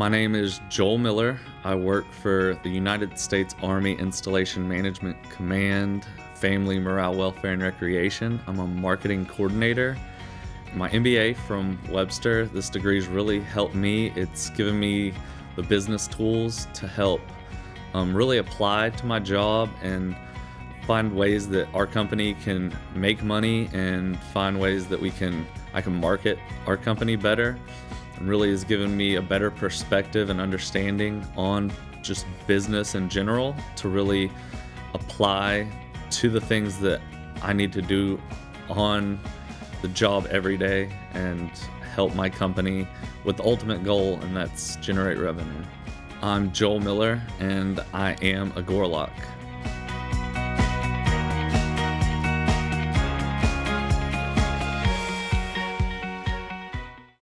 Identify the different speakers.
Speaker 1: My name is Joel Miller. I work for the United States Army Installation Management Command, Family Morale, Welfare, and Recreation. I'm a marketing coordinator. My MBA from Webster, this degree has really helped me. It's given me the business tools to help um, really apply to my job and find ways that our company can make money and find ways that we can I can market our company better and really has given me a better perspective and understanding on just business in general to really apply to the things that I need to do on the job every day and help my company with the ultimate goal, and that's generate revenue. I'm Joel Miller, and I am a Gorlok.